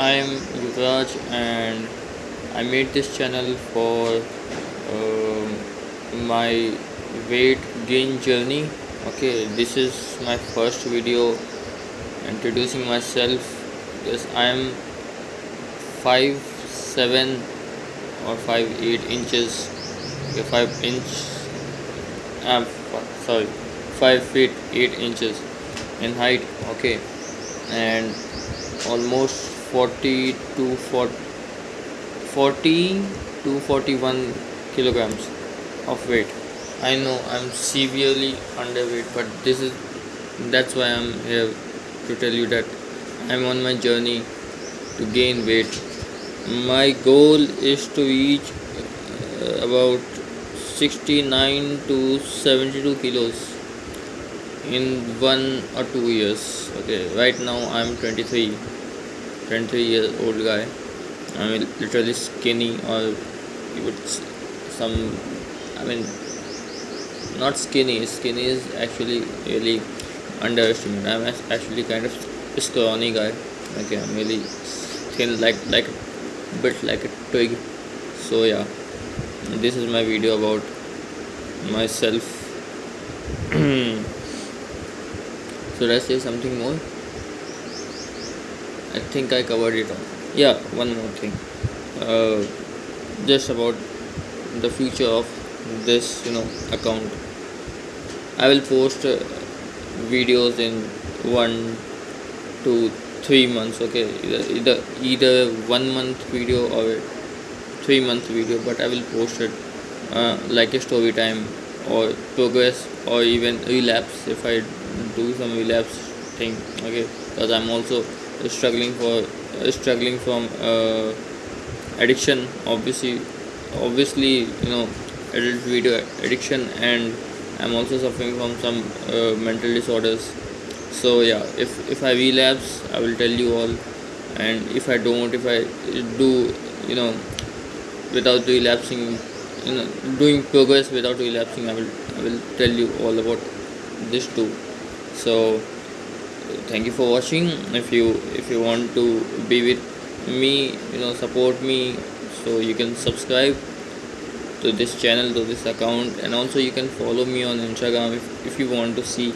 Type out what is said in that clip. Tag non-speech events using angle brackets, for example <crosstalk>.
I am Yuvraj and I made this channel for um my weight gain journey. Okay, this is my first video introducing myself. Yes, I am five seven or five eight inches. Okay, five inch. I'm sorry, five feet eight inches in height. Okay, and almost 40 to 40, 40 to 41 kilograms of weight. I know i'm severely underweight but this is that's why i'm here to tell you that i'm on my journey to gain weight. My goal is to reach uh, about 69 to 72 kilos in one or two years. Okay right now i'm 23 23 year old guy. I mean literally skinny or with some i mean not skinny. Skinny is actually really underestimated. I'm actually kind of scrawny guy. Okay i'm really thin like like a bit like a twig. So yeah. This is my video about myself. <clears throat> Should i say something more i think i covered it all. Yeah one more thing. Uh, just about the future of this you know account. I will post uh, videos in one, two, three months okay? Either, either one month video or three month video but i will post it uh, like a story time or progress or even relapse if i do some relapse thing okay? Because i'm also struggling for struggling from uh, addiction obviously obviously you know adult video addiction and i'm also suffering from some uh, mental disorders. So yeah if if i relapse i will tell you all. And if i don't if i do you know without relapsing you know doing progress without relapsing i will i will tell you all about this too. So thank you for watching. If you if you want to be with me you know support me so you can subscribe to this channel to this account and also you can follow me on instagram if, if you want to see